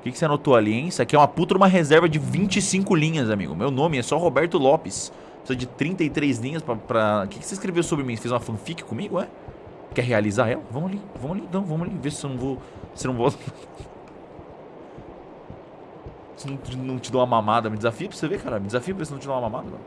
O que, que você anotou ali, hein? Isso aqui é uma puta uma reserva de 25 linhas, amigo. Meu nome é só Roberto Lopes. Precisa de 33 linhas pra... pra... O que, que você escreveu sobre mim? Você fez uma fanfic comigo, é? Quer realizar ela? Vamos ali, vamos ali, então, vamos ali. Ver se eu não vou... Se eu não vou... se não, não te dou uma mamada, me desafia pra você ver, cara. Me desafia pra ver se não te dou uma mamada, mano.